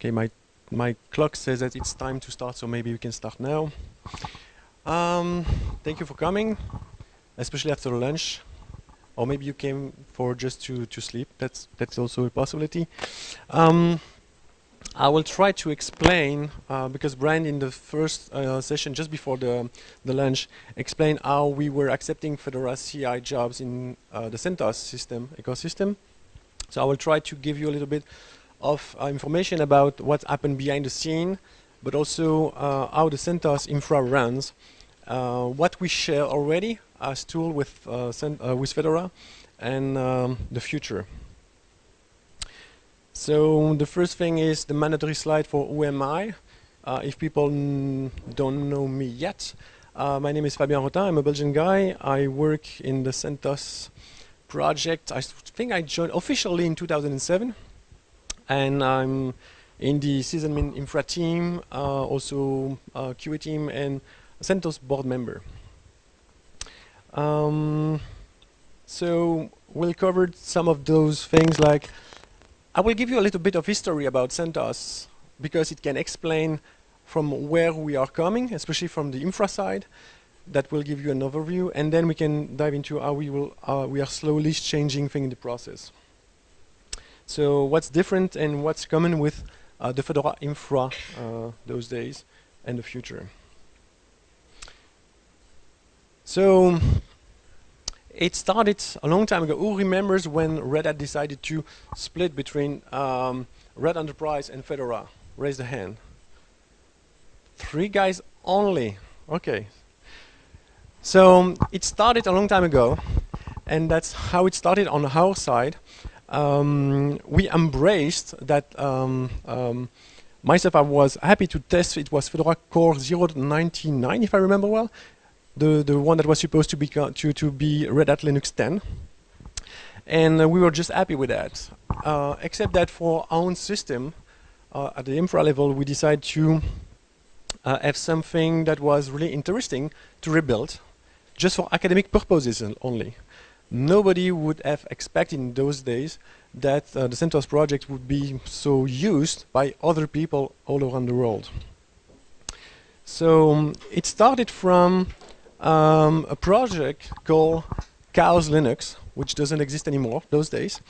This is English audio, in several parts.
Okay, my my clock says that it's time to start, so maybe we can start now. Um, thank you for coming, especially after lunch, or maybe you came for just to to sleep. That's that's also a possibility. Um, I will try to explain uh, because Brian in the first uh, session just before the the lunch explained how we were accepting Fedora CI jobs in uh, the CentOS system ecosystem. So I will try to give you a little bit of uh, information about what happened behind the scene, but also uh, how the CentOS infra runs, uh, what we share already as tool with, with Fedora, and um, the future. So the first thing is the mandatory slide for who am I. Uh, if people don't know me yet, uh, my name is Fabian Arrotin. I'm a Belgian guy. I work in the CentOS project. I think I joined officially in 2007 and I'm in the sysadmin infra team, uh, also uh, QA team, and CentOS board member. Um, so we'll cover some of those things like I will give you a little bit of history about CentOS because it can explain from where we are coming, especially from the infra side. That will give you an overview, and then we can dive into how we will uh, we are slowly changing things in the process. So what's different and what's common with uh, the Fedora infra uh, those days and the future. So it started a long time ago. Who remembers when Red Hat decided to split between um, Red Enterprise and Fedora? Raise the hand. Three guys only. Okay. So it started a long time ago, and that's how it started on our side um, we embraced that um, um, myself I was happy to test it. Was Fedora Core 0.99, if I remember well. The the one that was supposed to be to, to be Red Hat Linux 10 and uh, we were just happy with that. Uh, except that for our own system uh, at the infra level we decided to uh, have something that was really interesting to rebuild just for academic purposes only nobody would have expected in those days that uh, the CentOS project would be so used by other people all around the world. So um, it started from um, a project called Chaos Linux, which doesn't exist anymore those days.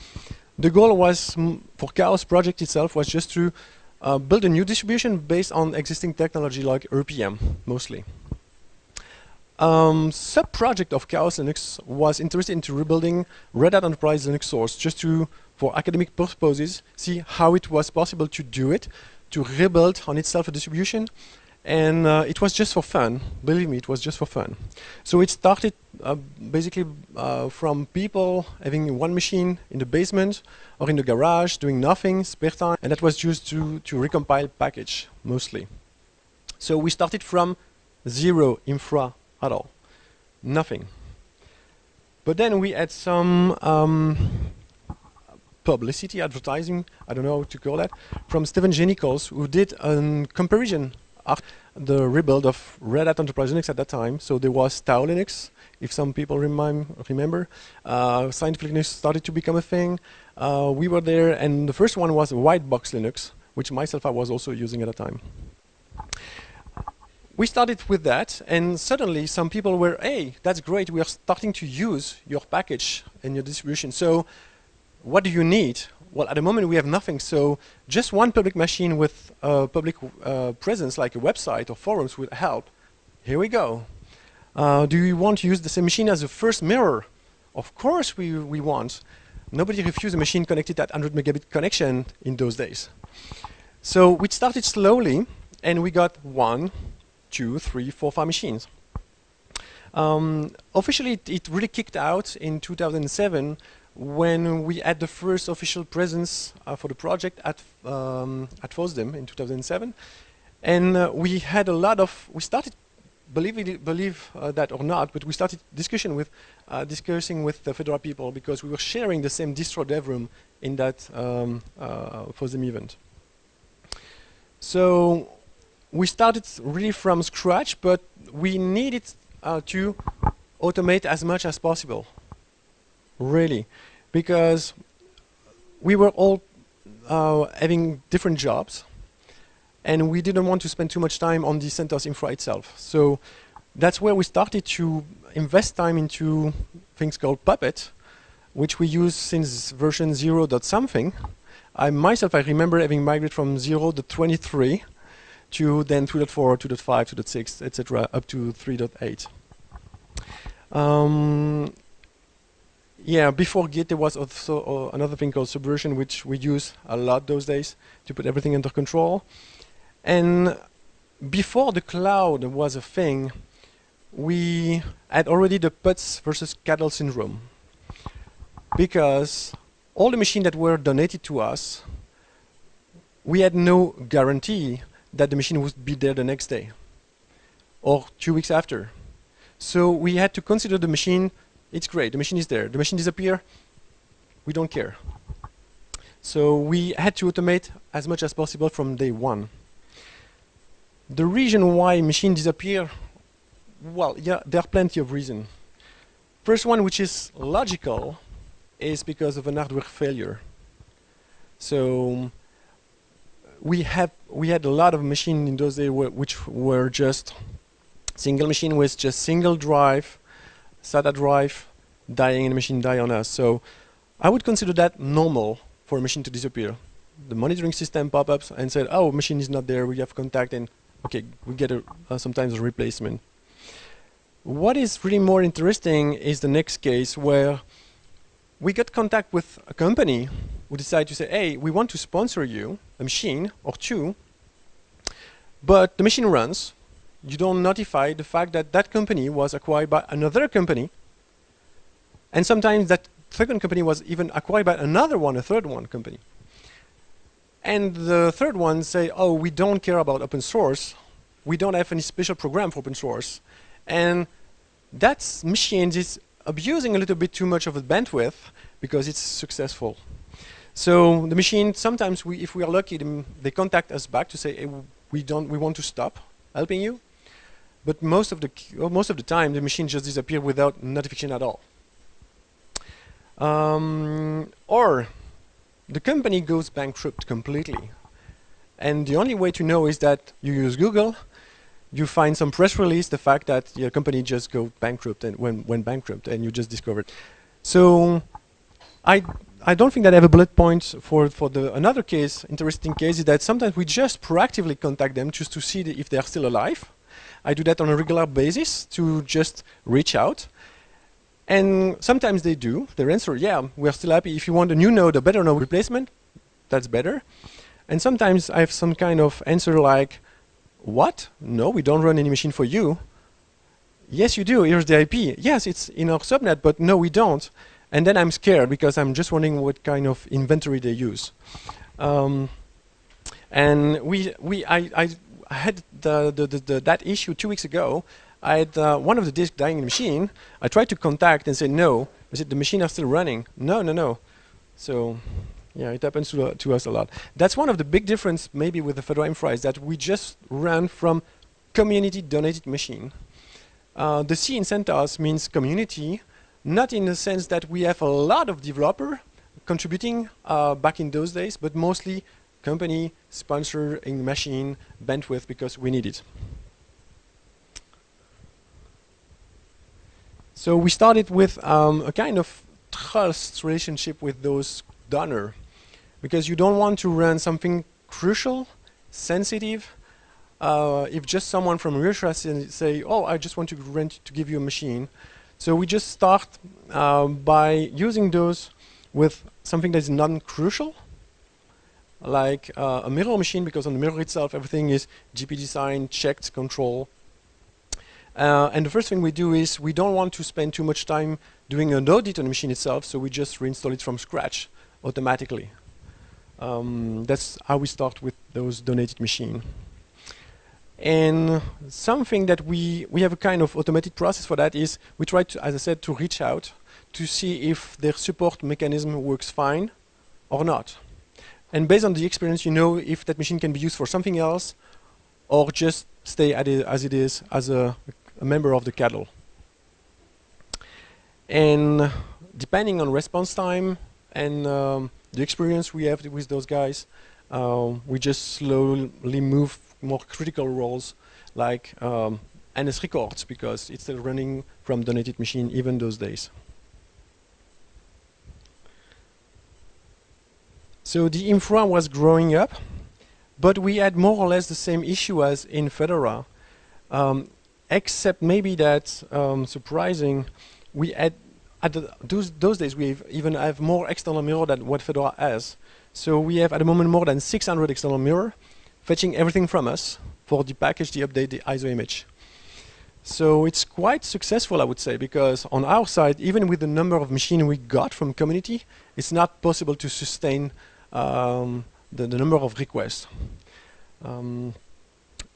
The goal was, for Chaos project itself, was just to uh, build a new distribution based on existing technology like RPM, mostly um, sub-project of Chaos Linux was interested into rebuilding Red Hat Enterprise Linux source just to, for academic purposes, see how it was possible to do it, to rebuild on itself a distribution. And uh, it was just for fun. Believe me, it was just for fun. So it started uh, basically uh, from people having one machine in the basement or in the garage doing nothing, spare time, and that was used to, to recompile package mostly. So we started from zero infra at all. Nothing. But then we had some um, publicity, advertising, I don't know how to call that, from Stephen J. Nichols, who did a comparison of the rebuild of Red Hat Enterprise Linux at that time. So there was Tao Linux, if some people remember. Uh, Scientific Linux started to become a thing. Uh, we were there, and the first one was White Box Linux, which myself I was also using at the time we started with that, and suddenly some people were, hey, that's great, we are starting to use your package and your distribution. So what do you need? Well, at the moment we have nothing, so just one public machine with a public uh, presence like a website or forums would help. Here we go. Uh, do you want to use the same machine as a first mirror? Of course we, we want. Nobody refused a machine connected at 100 megabit connection in those days. So we started slowly, and we got one, two, three, four, five machines. Um, officially, it, it, really kicked out in 2007 when we had the first official presence uh, for the project at um, at FOSDEM in 2007, and uh, we had a lot of. We started, believe it, believe uh, that or not, but we started discussion with uh, discussing with the Fedora people because we were sharing the same distro dev room in that um, uh, FOSDEM event. So we started really from scratch, but we needed uh, to automate as much as possible. Really. Because we were all uh, having different jobs. and we didn't want to spend too much time on the CentOS infra itself. So that's where we started to invest time into things called Puppet, which we use since version 0. something. I myself, I remember having migrated from 0 to 23 to then 2.4, 2.5, 2.6, etc., up to 3.8. Um, yeah, before Git, there was also uh, another thing called Subversion, which we use a lot those days to put everything under control. And before the cloud was a thing, we had already the pets versus cattle syndrome. Because all the machines that were donated to us, we had no guarantee that the machine would be there the next day or two weeks after. So we had to consider the machine, it's great, the machine is there. The machine disappear, we don't care. So we had to automate as much as possible from day one. The reason why machine disappear, well, yeah, there are plenty of reasons. First one, which is logical, is because of an hardware failure. So we have we had a lot of machines in those days which were just single machine with just single drive, SATA drive, dying and machine die on us. So I would consider that normal for a machine to disappear. The monitoring system pop ups and said, oh, machine is not there, we have contact and okay, we get a, uh, sometimes a replacement. What is really more interesting is the next case where we got contact with a company who decide to say, hey, we want to sponsor you, a machine or two, but the machine runs, you don't notify the fact that that company was acquired by another company, and sometimes that second company was even acquired by another one, a third one company. And the third one say, oh, we don't care about open source, we don't have any special program for open source, and that machine is abusing a little bit too much of the bandwidth because it's successful. So the machine, sometimes we, if we are lucky, they contact us back to say, hey, we don't, we want to stop helping you. But most of the most of the time, the machine just disappears without notification at all. Um, or the company goes bankrupt completely. And the only way to know is that you use Google, you find some press release, the fact that your company just go bankrupt and went bankrupt, and you just discovered. So I I don't think that I have a bullet point for, for the another case, interesting case, is that sometimes we just proactively contact them just to see if they're still alive. I do that on a regular basis to just reach out. And sometimes they do. Their answer, yeah, we're still happy. If you want a new node, a better node replacement, that's better. And sometimes I have some kind of answer like, what? No, we don't run any machine for you. Yes, you do. Here's the IP. Yes, it's in our subnet, but no, we don't. And then I'm scared because I'm just wondering what kind of inventory they use. Um, and we, we, I, I had the, the, the, that issue two weeks ago. I had uh, one of the disks dying in the machine. I tried to contact and say no. I said the machine are still running. No, no, no. So yeah, it happens to, uh, to us a lot. That's one of the big difference maybe with the Fedora Infra is that we just run from community donated machine. Uh, the C in CentOS means community, not in the sense that we have a lot of developer contributing uh, back in those days, but mostly company sponsoring machine bandwidth because we need it. So we started with um, a kind of trust relationship with those donor because you don't want to run something crucial, sensitive, uh, if just someone from Russia say, oh, I just want to rent to give you a machine, so we just start uh, by using those with something that is non-crucial, like uh, a mirror machine, because on the mirror itself, everything is GPG signed, checked, control. Uh, and the first thing we do is we don't want to spend too much time doing an audit on the machine itself, so we just reinstall it from scratch automatically. Um, that's how we start with those donated machine. And something that we, we have a kind of automated process for that is we try to, as I said, to reach out to see if their support mechanism works fine or not. And based on the experience, you know if that machine can be used for something else or just stay it as it is as a, a member of the cattle. And depending on response time and um, the experience we have with those guys, uh, we just slowly move more critical roles like um, NS records because it's still running from donated machine even those days. So the infra was growing up, but we had more or less the same issue as in Fedora, um, except maybe that um, surprising, we had at those, those days we even have more external mirror than what Fedora has. So we have at the moment more than 600 external mirror fetching everything from us for the package, the update, the ISO image. So it's quite successful, I would say, because on our side, even with the number of machines we got from community, it's not possible to sustain um, the, the, number of requests. Um,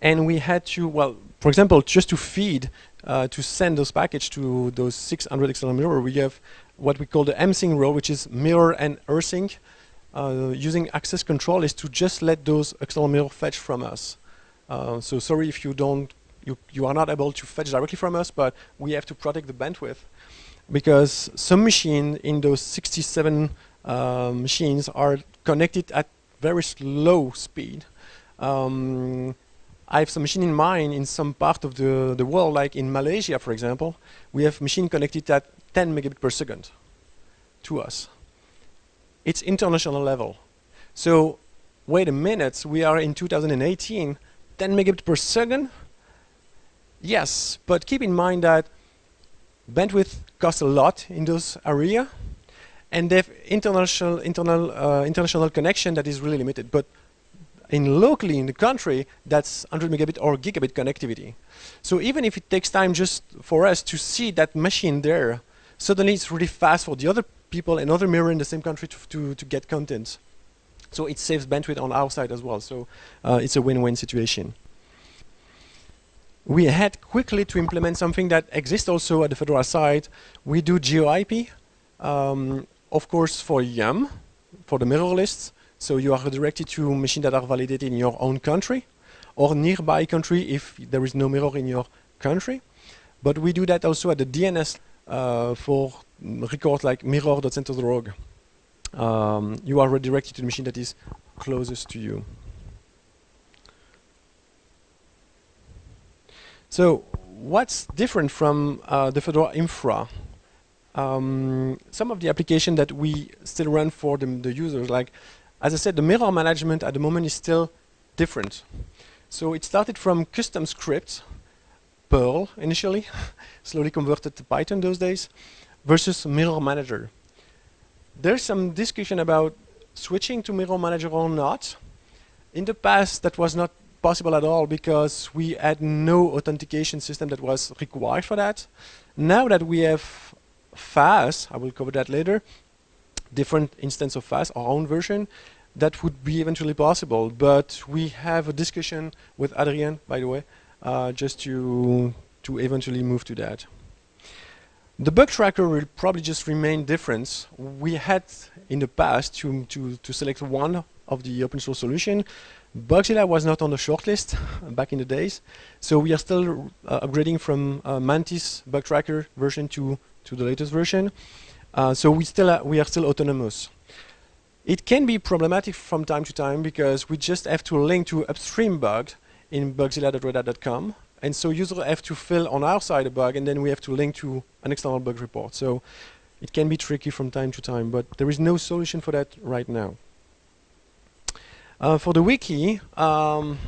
and we had to, well, for example, just to feed, uh, to send those packages to those 600 external mirror, we have what we call the msync role, which is mirror and rsync. Uh, using access control is to just let those external mirror fetch from us. Uh, so sorry if you don't, you, you are not able to fetch directly from us, but we have to protect the bandwidth because some machine in those 67 uh, machines are connected at very slow speed. Um, I have some machine in mind in some part of the, the world, like in Malaysia, for example, we have machine connected at 10 megabit per second to us. It's international level. So wait a minute, we are in 2018, 10 megabit per second? Yes, but keep in mind that bandwidth costs a lot in those area, and they have international internal uh, international connection that is really limited. But in locally in the country, that's 100 megabit or gigabit connectivity. So even if it takes time just for us to see that machine there, suddenly it's really fast for the other people another mirror in the same country to, to, to get content. So it saves bandwidth on our side as well. So uh, it's a win-win situation. We had quickly to implement something that exists also at the Fedora side. We do GeoIP, um, of course for YUM, for the mirror lists. So you are directed to machines that are validated in your own country or nearby country if there is no mirror in your country. But we do that also at the DNS uh, for records like mirror.centos.org um, you are redirected to the machine that is closest to you. So what's different from uh, the Fedora infra? Um, some of the application that we still run for the, the, users, like, as I said, the mirror management at the moment is still different. So it started from custom scripts, Perl initially, slowly converted to Python those days, versus mirror manager there's some discussion about switching to Mirror Manager or not. In the past, that was not possible at all because we had no authentication system that was required for that. Now that we have FAS, I will cover that later, different instance of FAS, our own version, that would be eventually possible. But we have a discussion with Adrian, by the way, uh, just to to eventually move to that. The bug tracker will probably just remain different. We had in the past to, to, to select one of the open source solution. Bugzilla was not on the shortlist back in the days, so we are still uh, upgrading from uh, Mantis bug tracker version to, to the latest version. Uh, so we still uh, we are still autonomous. It can be problematic from time to time because we just have to link to upstream bugs in bugzilla.redhat.com and so users have to fill on our side a bug, and then we have to link to an external bug report. So it can be tricky from time to time, but there is no solution for that right now. Uh, for the wiki, um,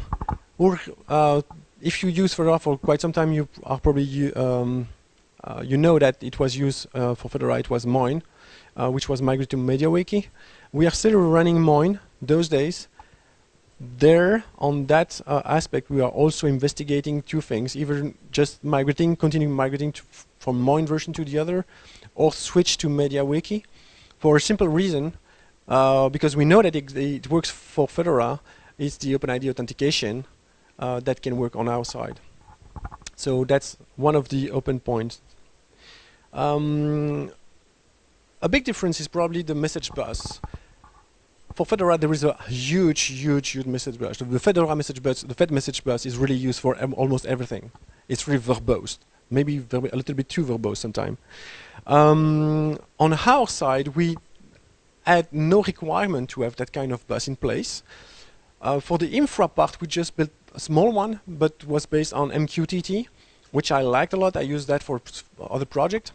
uh, if you use Fedora for quite some time, you are probably um, uh, you know that it was used uh, for Fedora. It was Moin, uh, which was migrated to MediaWiki. We are still running Moin those days, there on that uh, aspect we are also investigating two things either just migrating continuing migrating from one version to the other or switch to MediaWiki for a simple reason uh, because we know that it, it, works for Fedora. It's the OpenID authentication uh, that can work on our side. So that's one of the open points. Um, a big difference is probably the message bus for Fedora, there is a huge, huge, huge message bus. The Fedora message bus, the Fed message bus is really used for almost everything. It's really verbose, maybe a little bit too verbose sometimes. Um, on our side, we had no requirement to have that kind of bus in place. Uh, for the infra part, we just built a small one, but was based on MQTT, which I liked a lot. I used that for other project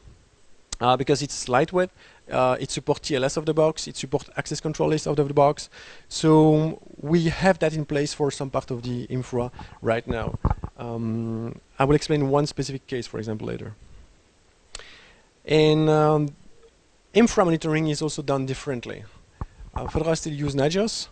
uh, because it's lightweight. Uh, it supports TLS of the box. It supports access control list out of the box. So we have that in place for some part of the infra right now. Um, I will explain one specific case, for example, later. And um, infra monitoring is also done differently. Uh, Fedora still use Nagios.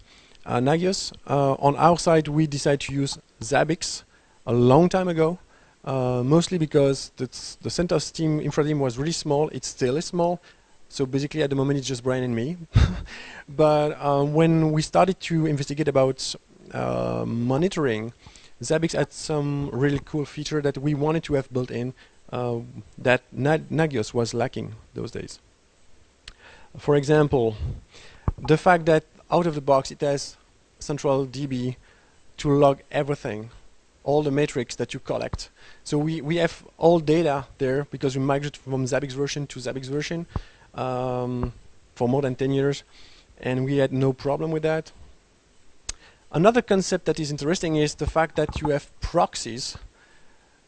Uh, Nagios. Uh, on our side, we decided to use Zabbix a long time ago, uh, mostly because the CentOS team, infra team was really small. It still is small. So basically, at the moment, it's just Brian and me. but um, when we started to investigate about uh, monitoring, Zabbix had some really cool feature that we wanted to have built in uh, that Nagios was lacking those days. For example, the fact that out of the box it has central DB to log everything, all the metrics that you collect. So we, we have all data there because we migrated from Zabbix version to Zabbix version um, for more than 10 years and we had no problem with that. Another concept that is interesting is the fact that you have proxies.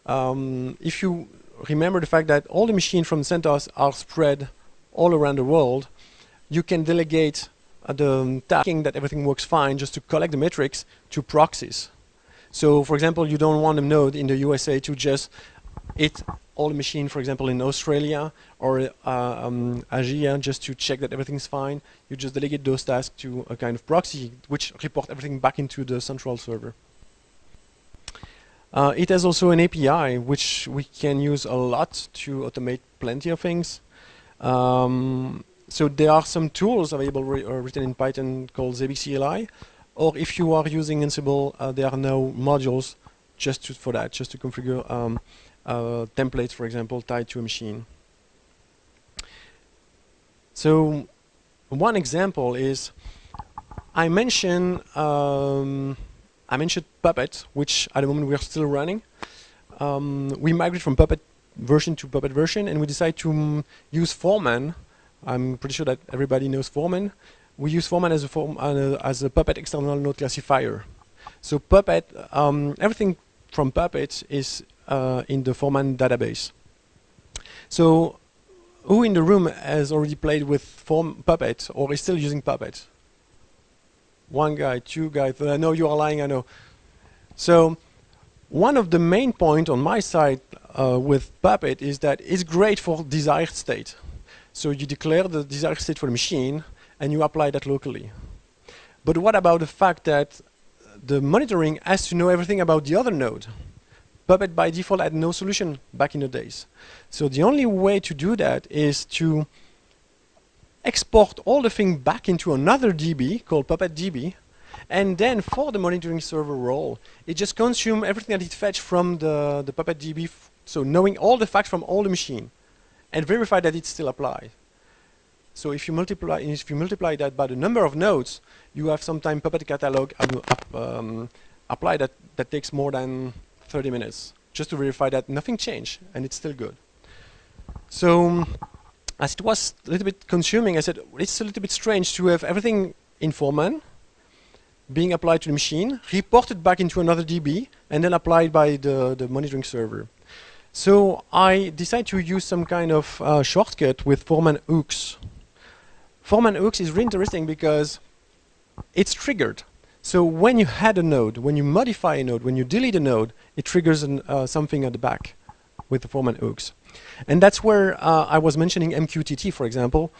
Um, if you remember the fact that all the machines from CentOS are spread all around the world, you can delegate uh, the tasking that everything works fine just to collect the metrics to proxies. So for example, you don't want a node in the USA to just hit all machine, for example, in Australia or uh, um, Asia just to check that everything's fine. You just delegate those tasks to a kind of proxy which report everything back into the central server. Uh, it has also an API which we can use a lot to automate plenty of things. Um, so there are some tools available uh, written in Python called Zabbix CLI, or if you are using Ansible, uh, there are now modules just to, for that, just to configure um, uh, templates, for example, tied to a machine. So one example is I mentioned um, I mentioned Puppet, which at the moment we are still running. Um, we migrate from Puppet version to Puppet version, and we decide to um, use Foreman. I'm pretty sure that everybody knows Foreman. We use Foreman as a form uh, as a Puppet external node classifier. So Puppet, um, everything from Puppet is in the Foreman database. So who in the room has already played with Form Puppet or is still using Puppet? one guy, two guys. I know you are lying, I know. So one of the main points on my side uh, with Puppet is that it's great for desired state. So you declare the desired state for the machine and you apply that locally. But what about the fact that the monitoring has to know everything about the other node? Puppet by default had no solution back in the days. So the only way to do that is to export all the thing back into another DB called Puppet DB, and then for the monitoring server role, it just consumes everything that it fetched from the, the Puppet DB, so knowing all the facts from all the machine, and verify that it still applies. So if you multiply if you multiply that by the number of nodes, you have sometime Puppet catalog um, apply that that takes more than 30 minutes just to verify that nothing changed and it's still good. So as it was a little bit consuming, I said, it's a little bit strange to have everything in Foreman being applied to the machine, reported back into another DB, and then applied by the, the monitoring server. So I decided to use some kind of uh, shortcut with Foreman hooks. Foreman hooks is really interesting because it's triggered. So when you add a node, when you modify a node, when you delete a node, it triggers an, uh, something at the back with the Foreman hooks. And that's where uh, I was mentioning MQTT, for example.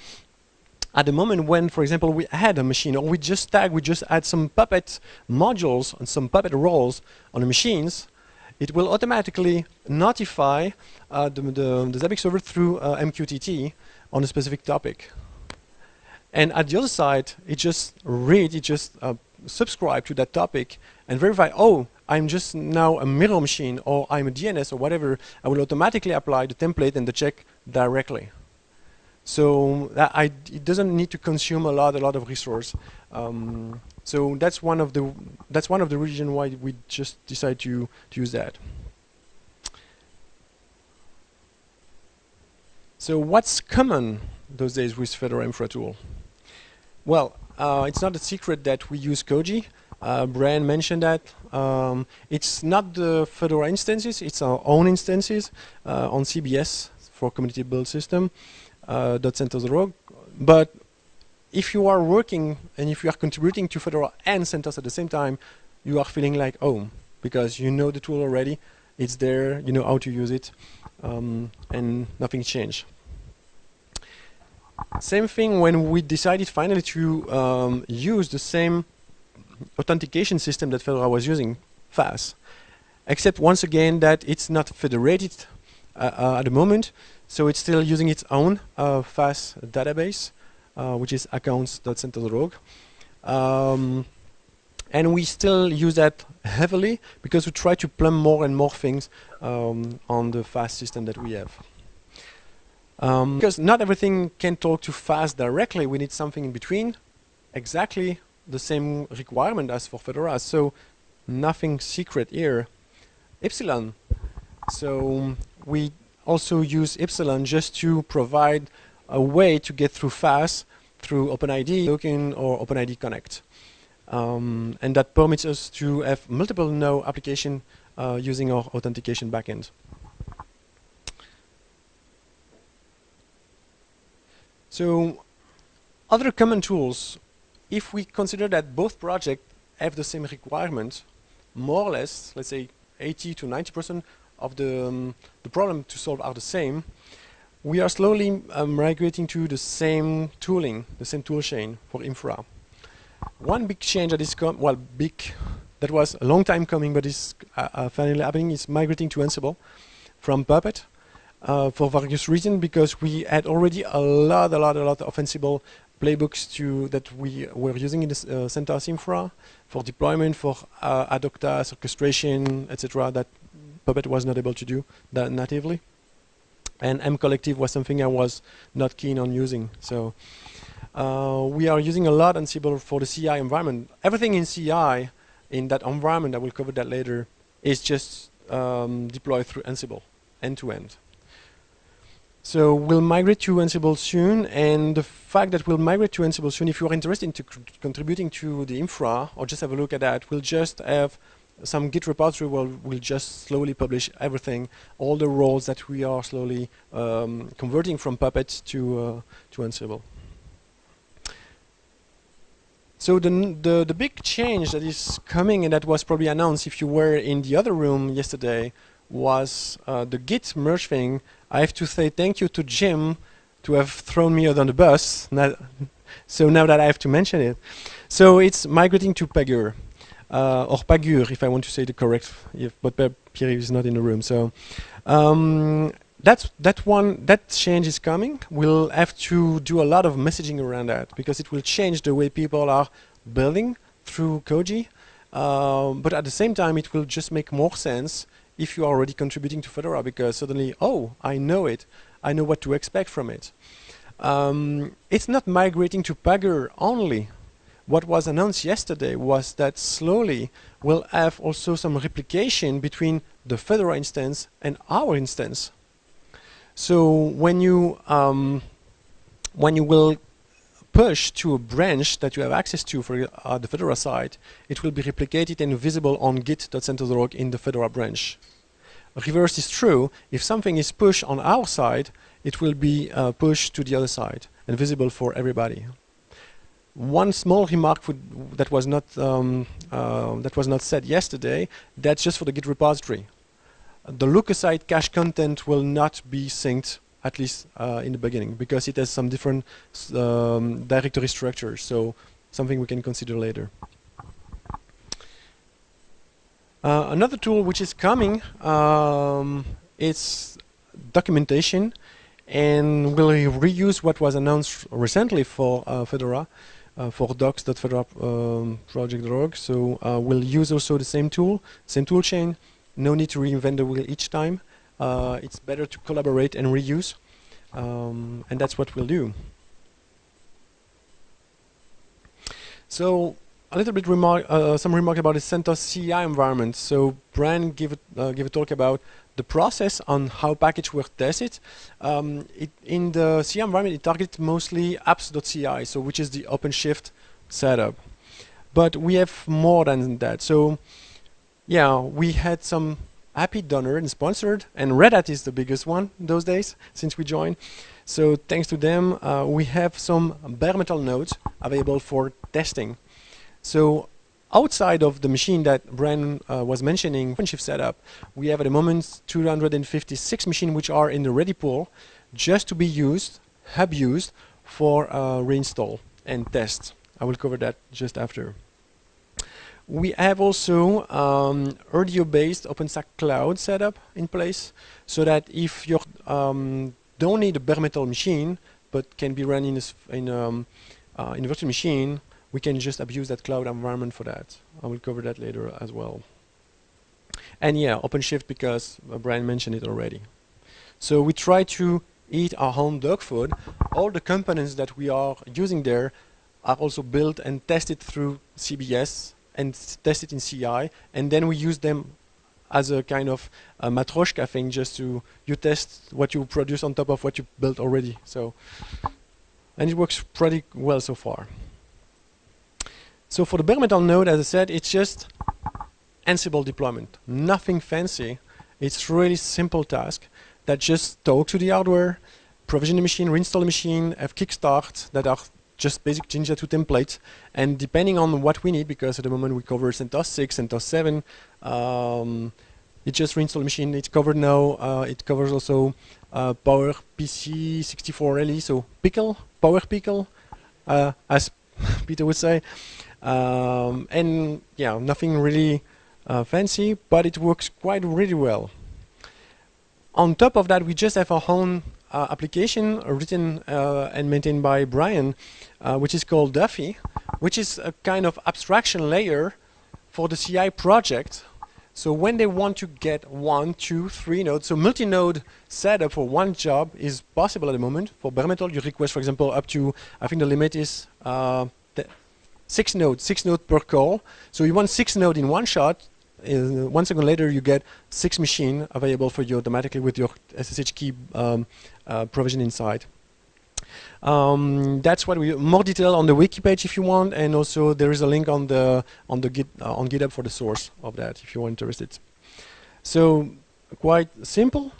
At the moment when, for example, we add a machine, or we just tag, we just add some Puppet modules and some Puppet roles on the machines, it will automatically notify uh, the, the, the Zabbix server through uh, MQTT on a specific topic. And at the other side, it just read, it just uh, subscribe to that topic and verify, oh, I'm just now a mirror machine or I'm a DNS or whatever, I will automatically apply the template and the check directly. So I, it doesn't need to consume a lot, a lot of resource. Um, so that's one of the that's one of the reasons why we just decide to, to use that. So what's common those days with Fedora Infra Tool? Well, uh, it's not a secret that we use Koji Uh, Brian mentioned that. Um, it's not the Fedora instances, it's our own instances uh, on CBS for Community Build System, uh, .CentOS.org. But if you are working and if you are contributing to Fedora and CentOS at the same time, you are feeling like home because you know the tool already, it's there, you know how to use it, um, and nothing changed. Same thing when we decided finally to um, use the same authentication system that Fedora was using, FAS, except once again that it's not federated uh, uh, at the moment, so it's still using its own uh, FAS database, uh, which is accounts.centos.org. Um, and we still use that heavily because we try to plumb more and more things um, on the FAS system that we have. Um, because not everything can talk to FAS directly, we need something in between, exactly the same requirement as for Fedora, so nothing secret here. Ipsilon. So we also use Ipsilon just to provide a way to get through FAS through OpenID token or OpenID Connect. Um, and that permits us to have multiple no application uh, using our authentication backend. So other common tools, if we consider that both projects have the same requirement, more or less, let's say 80 to 90% of the, um, the problem to solve are the same, we are slowly um, migrating to the same tooling, the same tool chain for infra. One big change that is come, well, big, that was a long time coming, but is uh, uh, finally happening, is migrating to Ansible from Puppet uh, for various reasons because we had already a lot, a lot, a lot of Ansible playbooks to that we were using in the uh, CentOS infra for deployment, for uh, ad hoc tasks, orchestration, etc. that Puppet was not able to do that natively. And MCollective was something I was not keen on using. So uh, we are using a lot Ansible for the CI environment. Everything in CI in that environment, I will cover that later, is just um, deployed through Ansible, end to end. So we'll migrate to Ansible soon, and the fact that we'll migrate to Ansible soon, if you're interested in contributing to the infra, or just have a look at that, we'll just have some Git repository where we'll just slowly publish everything, all the roles that we are slowly um, converting from Puppet to, uh, to Ansible. So the, the, the big change that is coming and that was probably announced if you were in the other room yesterday was uh, the Git merge thing. I have to say thank you to Jim to have thrown me out on the bus. so now that I have to mention it. So it's migrating to Pagure, uh, or Pagure if I want to say the correct, if, but Pierre is not in the room. So um, that's that one that change is coming. We'll have to do a lot of messaging around that because it will change the way people are building through Koji. Um, but at the same time, it will just make more sense if you are already contributing to Fedora because suddenly, oh, I know it. I know what to expect from it. Um, it's not migrating to Pagure only. What was announced yesterday was that slowly we'll have also some replication between the Fedora instance and our instance. So when you um, when you will push to a branch that you have access to for uh, the Fedora side, it will be replicated and visible on git.centos.org in the Fedora branch. Reverse is true. If something is pushed on our side, it will be uh, pushed to the other side and visible for everybody. One small remark that was not um, uh, that was not said yesterday. That's just for the Git repository. The look-aside cache content will not be synced at least uh, in the beginning, because it has some different um, directory structures. So something we can consider later. Uh, another tool which is coming um, is documentation, and we'll reuse what was announced recently for uh, Fedora. Uh, for docs.fedoraproject.org. Um, so uh, we'll use also the same tool, same tool chain. No need to reinvent the wheel each time it's better to collaborate and reuse. Um, and that's what we'll do. So a little bit remark, uh, some remark about the CentOS CI environment. So Brian give, uh, give a talk about the process on how packages were tested. Um, it, in the CI environment, it targets mostly apps.ci, so which is the OpenShift setup. but we have more than that. So yeah, we had some happy donor and sponsored, and Red Hat is the biggest one those days since we joined. So thanks to them, uh, we have some bare metal nodes available for testing. So outside of the machine that Bren uh, was mentioning, OpenShift setup, we have at the moment 256 machines which are in the ready pool just to be used, hub used for uh, reinstall and test. I will cover that just after. We have also um, RDO-based OpenStack Cloud setup in place, so that if you um, don't need a bare metal machine, but can be run in a, in, um, uh, in a virtual machine, we can just abuse that cloud environment for that. I will cover that later as well. And yeah, OpenShift because uh, Brian mentioned it already. So we try to eat our own dog food. All the components that we are using there are also built and tested through CBS and test it in CI, and then we use them as a kind of uh, a matryoshka thing, just to you test what you produce on top of what you built already. So, and it works pretty well so far. So for the bare metal node, as I said, it's just Ansible deployment, nothing fancy. It's really simple task that just talk to the hardware, provision the machine, reinstall the machine, have kickstart that are just basic Jinja 2 templates. And depending on what we need, because at the moment we cover CentOS 6, CentOS 7, um, it just reinstall the machine. It's covered now. Uh, it covers also uh, Power PC 64 LE, so Pickle, Power Pickle, uh, as Peter would say. Um, and yeah, nothing really uh, fancy, but it works quite really well. On top of that, we just have our own application written uh, and maintained by Brian, uh, which is called Duffy, which is a kind of abstraction layer for the CI project. So when they want to get one, two, three nodes, so multi-node setup for one job is possible at the moment. For bare metal, you request, for example, up to, I think the limit is uh, six nodes, six nodes per call. So you want six nodes in one shot, uh, one second later you get six machine available for you automatically with your SSH key um, uh, provision inside. Um, that's what we more detail on the wiki page if you want, and also there is a link on the on the git uh, on GitHub for the source of that if you are interested. So quite simple.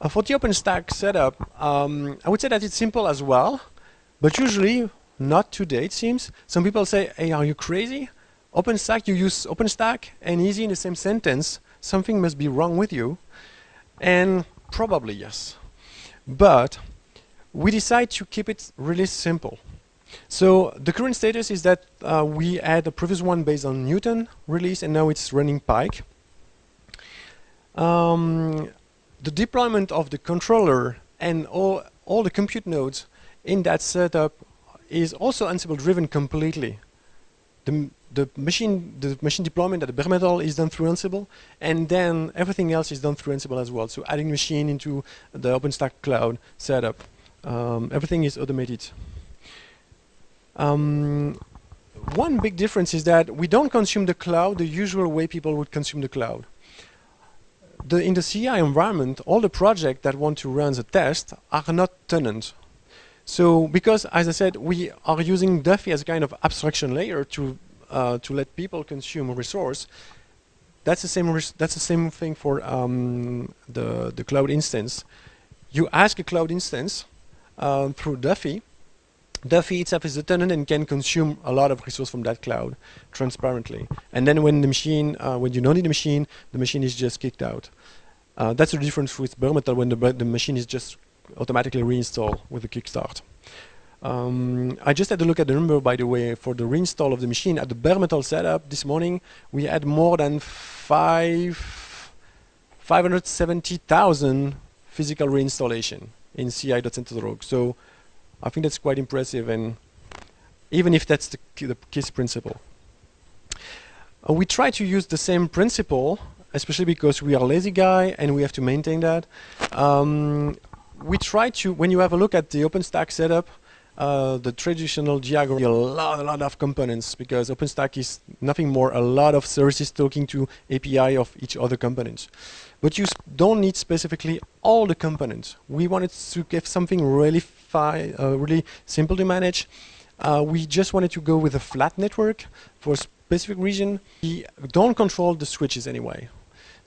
Uh, for the OpenStack setup, um, I would say that it's simple as well, but usually not today it seems. Some people say, "Hey, are you crazy? OpenStack, you use OpenStack and easy in the same sentence. Something must be wrong with you." And probably yes. But we decide to keep it really simple. So the current status is that uh, we had a previous one based on Newton release and now it's running Pike. Um, the deployment of the controller and all, all the compute nodes in that setup is also Ansible driven completely. The, the machine the machine deployment at the bare metal is done through Ansible, and then everything else is done through Ansible as well. So adding machine into the OpenStack cloud setup, um, everything is automated. Um, one big difference is that we don't consume the cloud the usual way people would consume the cloud. The, in the CI environment, all the projects that want to run the test are not tenants. So because, as I said, we are using Duffy as a kind of abstraction layer to uh, to let people consume a resource, that's the same. that's the same thing for um, the the cloud instance. You ask a cloud instance uh, through Duffy. Duffy itself is a tenant and can consume a lot of resource from that cloud transparently. And then when the machine, uh, when you don't need the machine, the machine is just kicked out. Uh, that's the difference with bare metal when the, the machine is just automatically reinstalled with the kickstart. Um, I just had a look at the number, by the way, for the reinstall of the machine. At the bare metal setup this morning, we had more than five, 570,000 physical reinstallation in ci.centos.org. So I think that's quite impressive, and even if that's the, the KISS principle. Uh, we try to use the same principle, especially because we are lazy guy and we have to maintain that. Um, we try to, when you have a look at the OpenStack setup, uh, the traditional diagram, a lot, a lot of components because OpenStack is nothing more a lot of services talking to API of each other components. But you don't need specifically all the components. We wanted to give something really uh, really simple to manage. uh, we just wanted to go with a flat network for a specific region. We don't control the switches anyway.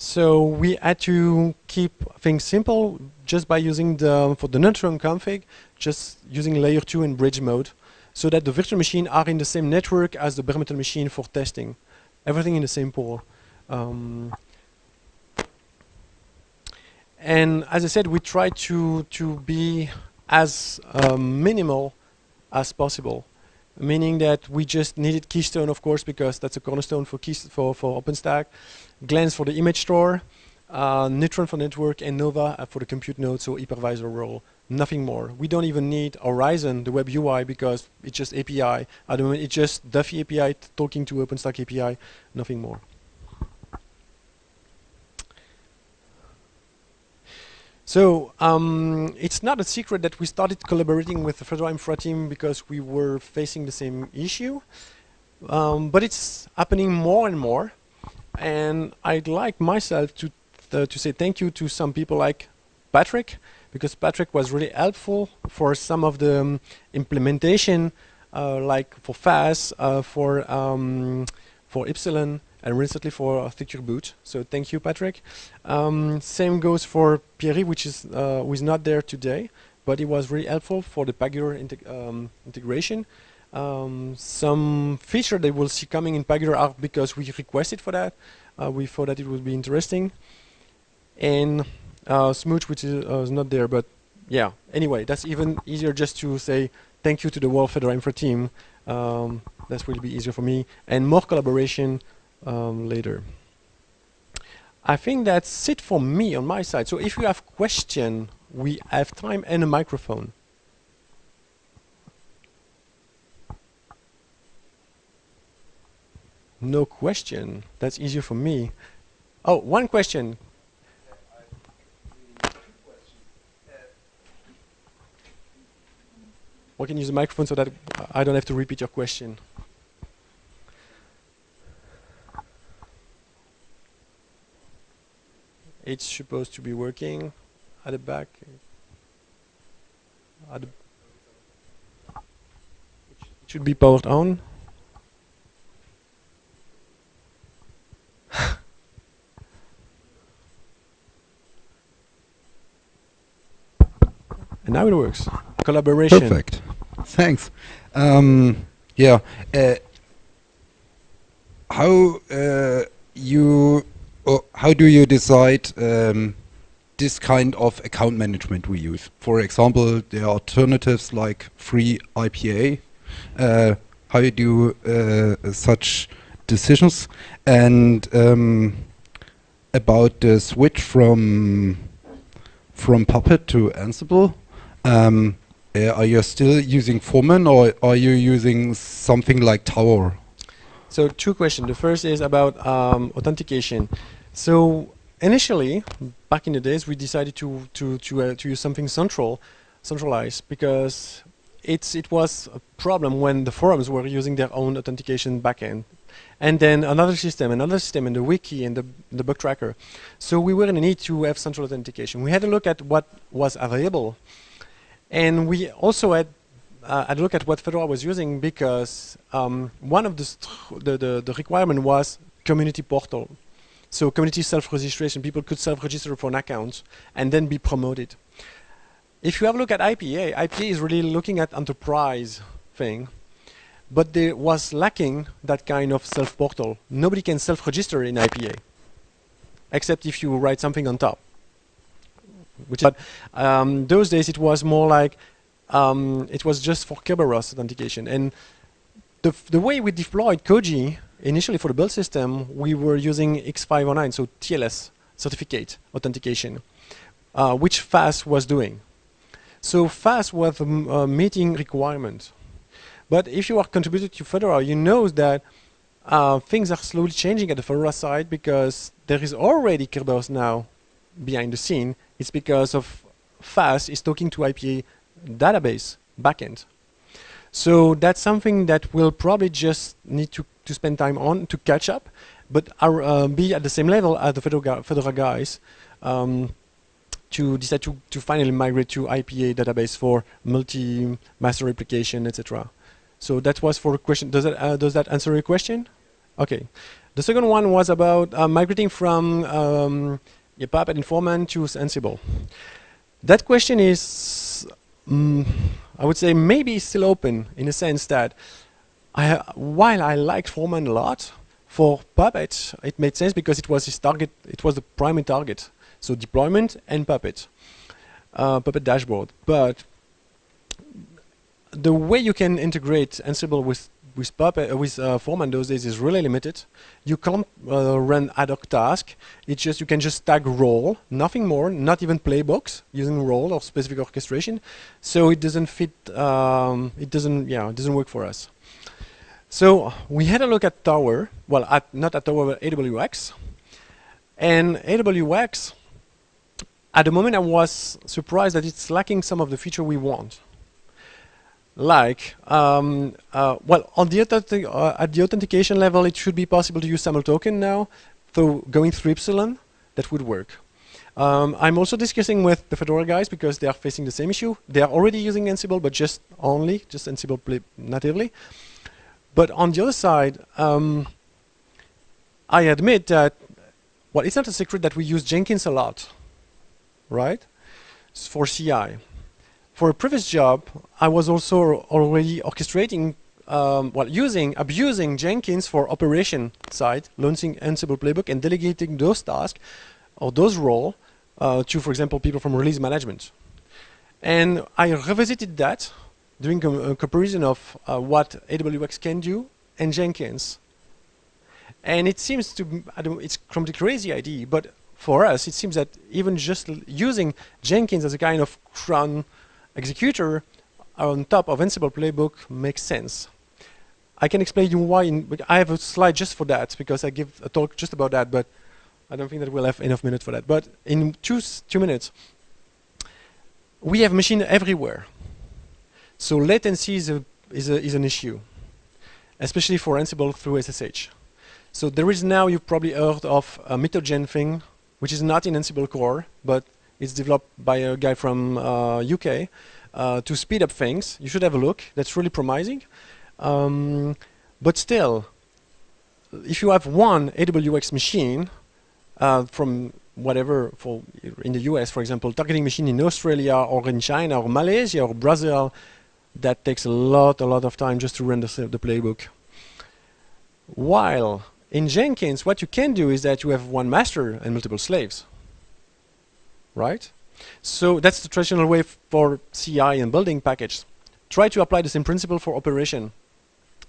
So we had to keep things simple just by using the, for the neutron config, just using layer 2 in bridge mode so that the virtual machine are in the same network as the bare metal machine for testing. Everything in the same pool. Um, and as I said, we try to, to be as um, minimal as possible, meaning that we just needed Keystone, of course, because that's a cornerstone for, for, for OpenStack, Glance for the image store, uh, Neutron for network, and Nova uh, for the compute node, so hypervisor role. Nothing more. We don't even need Horizon, the web UI, because it's just API. At the moment, it's just Duffy API talking to OpenStack API, nothing more. So um, it's not a secret that we started collaborating with the Fedora Infra team because we were facing the same issue. Um, but it's happening more and more. And I'd like myself to, uh, to say thank you to some people like Patrick, because Patrick was really helpful for some of the um, implementation, uh, like for FAS, uh, for, um, for Ipsilon, and recently for Secure Boot. So thank you, Patrick. Um, same goes for Pierre, which is uh, who is not there today, but it was really helpful for the Pagure integ um, integration. Um, some feature they will see coming in Pagure are because we requested for that. Uh, we thought that it would be interesting. And uh, Smooge, which is, uh, not there, but yeah. Anyway, that's even easier just to say thank you to the World Fedora Infra team. Um, that will be easier for me. And more collaboration um, later. I think that's it for me on my side. So if you have question, we have time and a microphone. No question. That's easier for me. Oh, one question. We can use the microphone so that I don't have to repeat your question. It's supposed to be working at the back. At the it should be powered on. And now it works. Collaboration. Perfect. Thanks. Um, yeah uh, how uh, you how do you decide um, this kind of account management we use? For example, there are alternatives like free IPA. Uh, how you do uh, such decisions? And um, about the switch from from Puppet to Ansible, um, uh, are you still using Foreman or are you using something like Tower? So two questions. The first is about um, authentication. So initially, back in the days, we decided to to to uh, to use something central, centralized, because it's it was a problem when the forums were using their own authentication backend, and then another system, another system, and the wiki and the the bug tracker. So we were in need to have central authentication. We had a look at what was available, and we also had uh, a look at what Fedora was using because um, one of the, the, the, the requirement was community portal. So community self-registration, people could self-register for an account and then be promoted. If you have a look at IPA, IPA is really looking at enterprise thing, but there was lacking that kind of self-portal. Nobody can self-register in IPA, except if you write something on top. Which but um, those days it was more like um, it was just for Kerberos authentication. And the, the way we deployed Koji, initially for the build system, we were using X509, so TLS, certificate authentication, uh, which FAS was doing. So FAS was a meeting requirements. But if you are contributing to Fedora, you know that uh, things are slowly changing at the Fedora side because there is already Kerberos now behind the scene. It's because of FAS is talking to IPA database backend. So that's something that we'll probably just need to, to spend time on to catch up, but our, uh, be at the same level as the Fedora, guys um, to decide to, to finally migrate to IPA database for multi-master replication, etc. So that was for a question. Does that uh, does that answer your question? Okay. The second one was about uh, migrating from um, Puppet Informant to Ansible. That question is, mm, I would say, maybe still open in the sense that I, while I liked Foreman a lot, for Puppet it made sense because it was his target. It was the primary target. So deployment and Puppet, uh, Puppet dashboard. But the way you can integrate Ansible with with Puppet uh, with uh, Foreman those days is really limited. You can't uh, run ad hoc task. It's just you can just tag role, nothing more, not even playbooks using role or specific orchestration. So it doesn't fit. Um, it doesn't. Yeah, it doesn't work for us. So we had a look at Tower. Well, at, not at Tower, but AWX. And AWX, at the moment, I was surprised that it's lacking some of the feature we want like, um, uh, well, on the uh, at the authentication level, it should be possible to use SAML token now. So going through Ipsilon, that would work. Um, I'm also discussing with the Fedora guys because they are facing the same issue. They are already using Ansible, but just only, just Ansible natively. But on the other side, um, I admit that, well, it's not a secret that we use Jenkins a lot, right? For CI for a previous job, I was also already orchestrating, um, well, using, abusing Jenkins for operation side, launching Ansible playbook and delegating those tasks or those roles uh, to, for example, people from release management. And I revisited that, doing a, a comparison of uh, what AWX can do and Jenkins. And it seems to, I don't, it's the crazy idea, but for us, it seems that even just using Jenkins as a kind of cron executor on top of Ansible playbook makes sense. I can explain you why. In, I have a slide just for that because I give a talk just about that, but I don't think that we'll have enough minutes for that. But in two, two minutes, we have machine everywhere. So latency is, a, is, a, is an issue, especially for Ansible through SSH. So there is now, you've probably heard of a Mitogen thing, which is not in Ansible core, but it's developed by a guy from uh, UK uh, to speed up things. You should have a look. That's really promising. Um, but still, if you have one AWX machine uh, from whatever, for in the US, for example, targeting machine in Australia or in China or Malaysia or Brazil, that takes a lot, a lot of time just to the, the playbook. While in Jenkins, what you can do is that you have one master and multiple slaves right? So that's the traditional way for CI and building package. Try to apply the same principle for operation.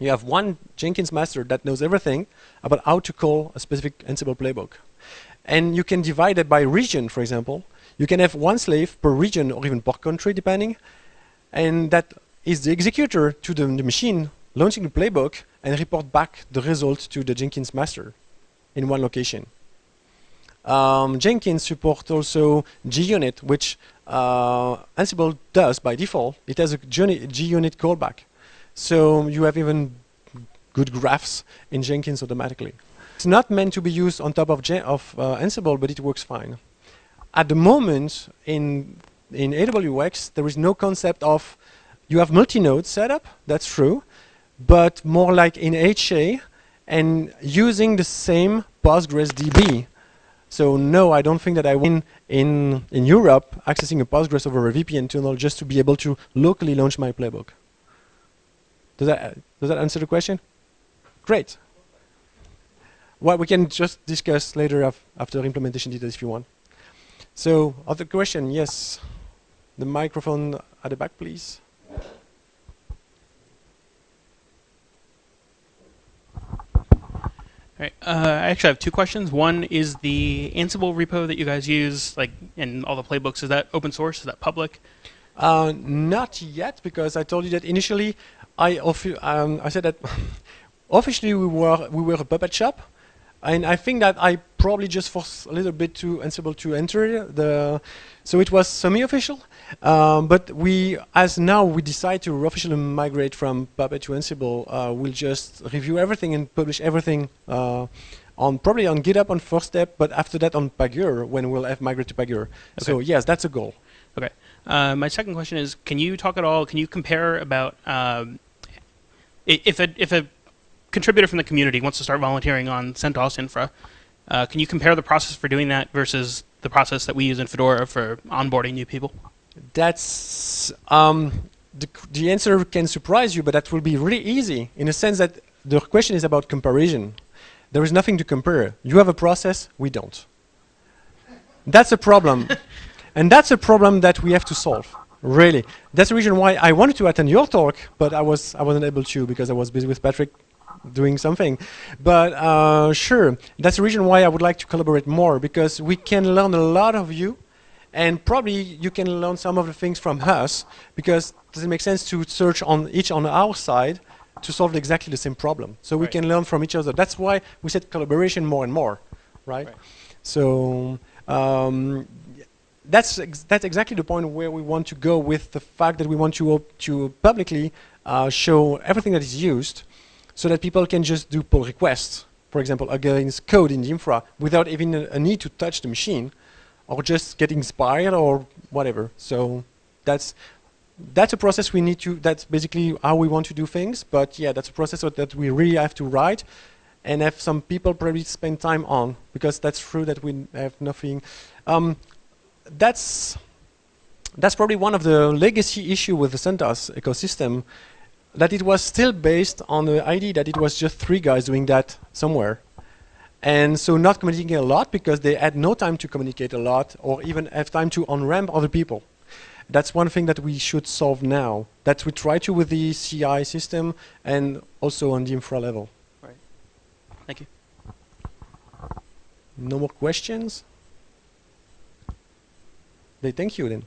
You have one Jenkins master that knows everything about how to call a specific Ansible playbook. And you can divide it by region, for example. You can have one slave per region or even per country, depending. And that is the executor to the, the machine launching the playbook and report back the result to the Jenkins master in one location. Um, Jenkins supports also JUnit, which uh, Ansible does by default. It has a JUnit callback. So you have even good graphs in Jenkins automatically. It's not meant to be used on top of, of uh, Ansible, but it works fine. At the moment, in, in AWX, there is no concept of, you have multi-node setup, that's true, but more like in HA, and using the same Postgres DB. so no, I don't think that I win in, in Europe accessing a Postgres over a VPN tunnel just to be able to locally launch my playbook. Does that, does that answer the question? Great. Well, we can just discuss later af after implementation details if you want. So, other question? Yes. The microphone at the back, please. Right. Uh, I actually have two questions. One is the Ansible repo that you guys use, like in all the playbooks. Is that open source? Is that public? Uh, not yet, because I told you that initially, I um, I said that officially we were we were a puppet shop, and I think that I probably just forced a little bit to Ansible to enter the, so it was semi-official. Um, but we, as now we decide to officially migrate from Puppet to Ansible, uh, we'll just review everything and publish everything uh, on probably on GitHub on first step, but after that on Pagure when we'll have migrate to Pagure. Okay. So yes, that's a goal. Okay. Uh, my second question is, can you talk at all? Can you compare about um, If a if a contributor from the community wants to start volunteering on CentOS Infra, uh, can you compare the process for doing that versus the process that we use in Fedora for onboarding new people? That's um, the, the answer can surprise you, but that will be really easy in a sense that the question is about comparison. There is nothing to compare. You have a process, we don't. That's a problem. and that's a problem that we have to solve. Really. That's the reason why I wanted to attend your talk, but I was I wasn't able to because I was busy with Patrick doing something. But uh, sure, that's the reason why I would like to collaborate more because we can learn a lot of you and probably you can learn some of the things from us because does it make sense to search on each on our side to solve exactly the same problem? So we can learn from each other. That's why we said collaboration more and more right, Right. so um, that's ex- that's exactly the point where we want to go with the fact that we want to to publicly uh, show everything that is used so that people can just do pull requests for example against code in the infra without even a, a need to touch the machine or just get inspired or whatever. So that's that's a process we need to. That's basically how we want to do things. But yeah, that's a process that, we really have to write and have some people probably spend time on because that's true that we have nothing. Um, that's that's probably one of the legacy issue with the CentOS ecosystem that it was still based on the idea that it was just three guys doing that somewhere and so not communicating a lot because they had no time to communicate a lot or even have time to on-ramp other people. That's one thing that we should solve now, that we try to with the CI system and also on the infra level. Right. Thank you. No more questions? They thank you then.